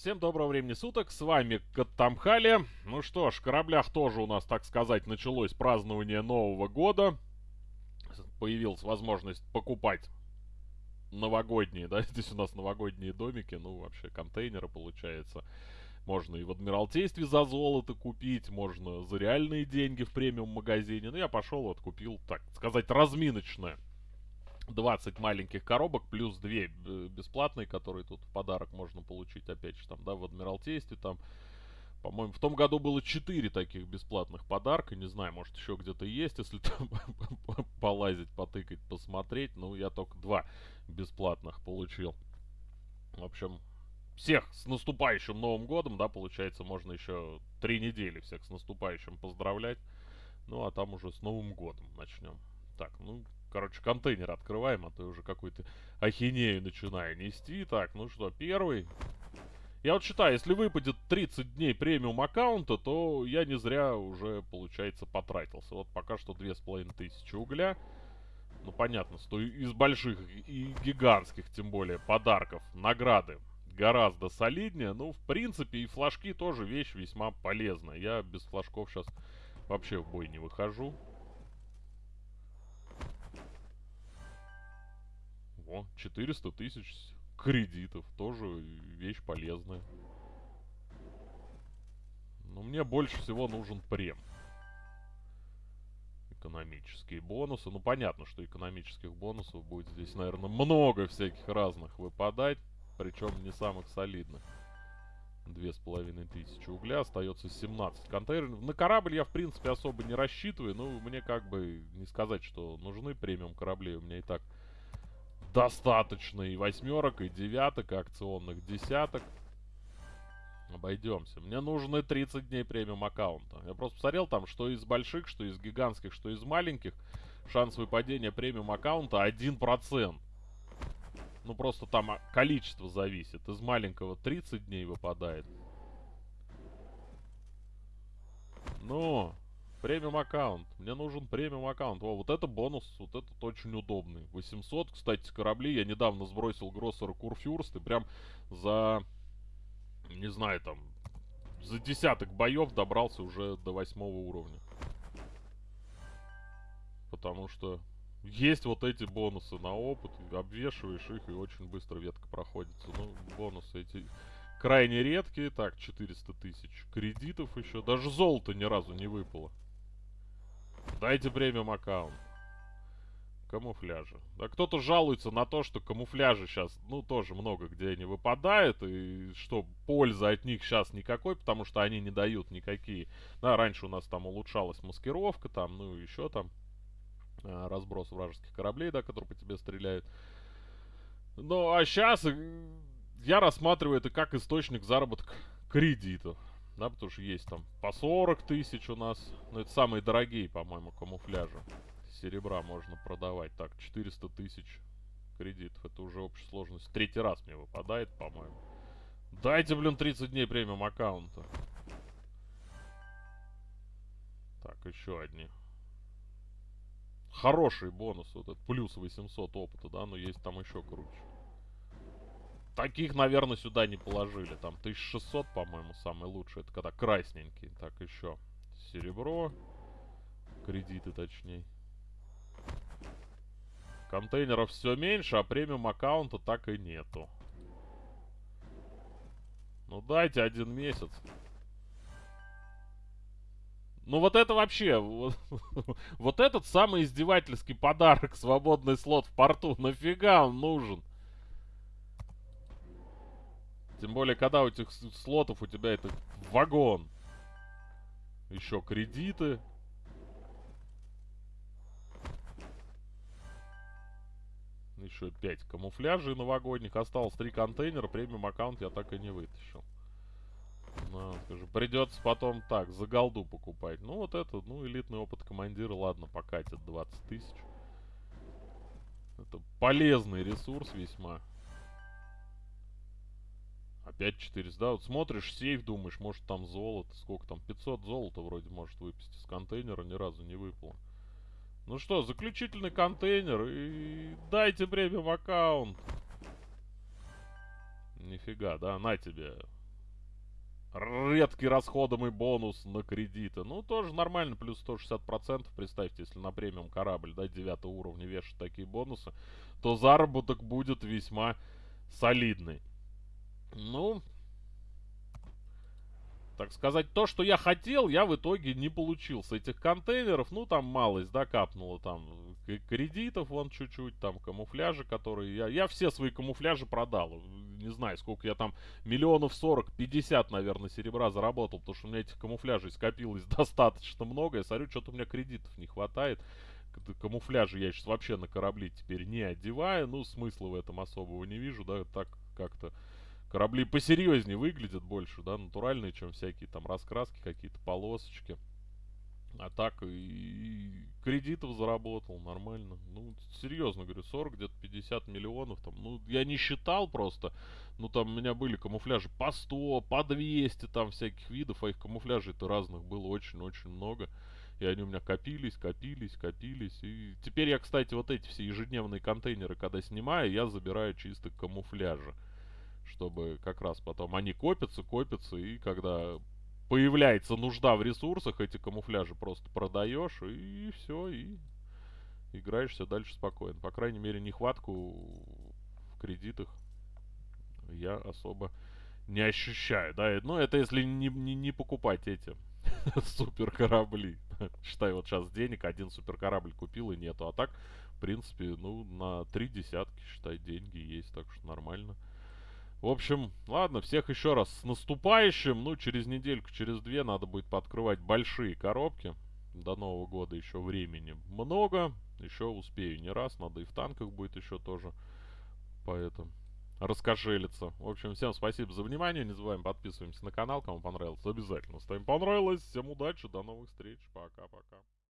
Всем доброго времени суток, с вами Каттамхали. Ну что ж, в кораблях тоже у нас, так сказать, началось празднование Нового года. Появилась возможность покупать новогодние, да, здесь у нас новогодние домики, ну вообще контейнеры получается. Можно и в Адмиралтействе за золото купить, можно за реальные деньги в премиум магазине. Ну я пошел вот купил, так сказать, разминочное 20 маленьких коробок, плюс 2 э, бесплатные, которые тут в подарок можно получить, опять же, там, да, в Адмиралтействе, там, по-моему, в том году было 4 таких бесплатных подарка, не знаю, может еще где-то есть, если там полазить, потыкать, посмотреть, ну, я только 2 бесплатных получил. В общем, всех с наступающим Новым Годом, да, получается, можно еще 3 недели всех с наступающим поздравлять, ну, а там уже с Новым Годом начнем. Так, ну, короче, контейнер открываем, а то уже какую-то ахинею начинаю нести. Так, ну что, первый. Я вот считаю, если выпадет 30 дней премиум аккаунта, то я не зря уже, получается, потратился. Вот пока что 2500 угля. Ну, понятно, что из больших и гигантских, тем более, подарков, награды гораздо солиднее. Ну, в принципе, и флажки тоже вещь весьма полезная. Я без флажков сейчас вообще в бой не выхожу. О, 400 тысяч кредитов. Тоже вещь полезная. Но мне больше всего нужен прем. Экономические бонусы. Ну, понятно, что экономических бонусов будет здесь, наверное, много всяких разных выпадать. Причем не самых солидных. Две с половиной тысячи угля. Остается 17 контейнеров. На корабль я, в принципе, особо не рассчитываю. Ну, мне как бы не сказать, что нужны премиум корабли. У меня и так достаточно и восьмерок, и девяток, и акционных десяток. Обойдемся. Мне нужны 30 дней премиум аккаунта. Я просто посмотрел там, что из больших, что из гигантских, что из маленьких. Шанс выпадения премиум аккаунта 1%. Ну, просто там количество зависит. Из маленького 30 дней выпадает. Ну, Премиум аккаунт. Мне нужен премиум аккаунт. О, вот это бонус, вот этот очень удобный. 800, кстати, корабли. Я недавно сбросил Гроссера Курфюрст и прям за, не знаю, там, за десяток боев добрался уже до восьмого уровня. Потому что есть вот эти бонусы на опыт. Обвешиваешь их и очень быстро ветка проходится. Ну, бонусы эти крайне редкие. Так, 400 тысяч кредитов еще. Даже золото ни разу не выпало. Дайте премиум аккаунт. Камуфляжи. Да кто-то жалуется на то, что камуфляжи сейчас, ну, тоже много где они выпадают, и что пользы от них сейчас никакой, потому что они не дают никакие. Да, раньше у нас там улучшалась маскировка, там, ну, еще там а, разброс вражеских кораблей, да, которые по тебе стреляют. Ну, а сейчас э, я рассматриваю это как источник заработка кредитов. Да, потому что есть там по 40 тысяч у нас. Ну, это самые дорогие, по-моему, камуфляжи. Серебра можно продавать. Так, 400 тысяч кредитов. Это уже общая сложность. Третий раз мне выпадает, по-моему. Дайте, блин, 30 дней премиум аккаунта. Так, еще одни. Хороший бонус. Вот этот плюс 800 опыта, да, но есть там еще круче. Таких, наверное, сюда не положили. Там 1600, по-моему, самый лучший. Это когда красненький. Так, еще серебро. Кредиты, точнее. Контейнеров все меньше, а премиум аккаунта так и нету. Ну дайте один месяц. Ну вот это вообще, вот, вот этот самый издевательский подарок, свободный слот в порту, нафига он нужен? Тем более, когда у этих слотов у тебя это вагон. Еще кредиты. Еще 5 камуфляжей новогодних. Осталось 3 контейнера. Премиум аккаунт я так и не вытащил. Ну, скажу, придется потом так, за голду покупать. Ну, вот это, ну, элитный опыт командира, ладно, покатит 20 тысяч. Это полезный ресурс весьма. Опять 400, да? Вот смотришь сейф, думаешь, может там золото. Сколько там? 500 золота вроде может выпасть из контейнера. Ни разу не выпало. Ну что, заключительный контейнер. И дайте премиум аккаунт. Нифига, да? На тебе. редкий расходомый бонус на кредиты. Ну, тоже нормально, плюс 160%. Представьте, если на премиум корабль, да, 9 уровня вешать такие бонусы, то заработок будет весьма солидный. Ну, так сказать, то, что я хотел, я в итоге не получил с этих контейнеров. Ну, там малость, да, капнуло там кредитов вон чуть-чуть, там камуфляжи, которые... Я, я все свои камуфляжи продал. Не знаю, сколько я там, миллионов 40-50, наверное, серебра заработал, потому что у меня этих камуфляжей скопилось достаточно много. Я смотрю, что-то у меня кредитов не хватает. Камуфляжи я сейчас вообще на корабли теперь не одеваю. Ну, смысла в этом особого не вижу, да, так как-то корабли посерьезнее выглядят больше, да, натуральные, чем всякие там раскраски, какие-то полосочки. А так и кредитов заработал нормально. Ну, серьезно говорю, 40, где-то 50 миллионов там. Ну, я не считал просто. Ну, там у меня были камуфляжи по 100, по 200 там всяких видов. А их камуфляжей-то разных было очень-очень много. И они у меня копились, копились, копились. И теперь я, кстати, вот эти все ежедневные контейнеры, когда снимаю, я забираю чисто камуфляжи чтобы как раз потом они копятся, копятся, и когда появляется нужда в ресурсах, эти камуфляжи просто продаешь, и все, и играешься дальше спокойно. По крайней мере, нехватку в кредитах я особо не ощущаю, да, ну это если не, не, не покупать эти супер корабли. Считай, вот сейчас денег один супер корабль купил и нету, а так, в принципе, ну, на три десятки, считай, деньги есть, так что нормально. В общем, ладно, всех еще раз с наступающим. Ну, через недельку, через две надо будет подкрывать большие коробки. До Нового года еще времени много. Еще успею не раз. Надо и в танках будет еще тоже. Поэтому раскошелиться. В общем, всем спасибо за внимание. Не забываем подписываемся на канал. Кому понравилось, обязательно ставим понравилось. Всем удачи, до новых встреч. Пока-пока.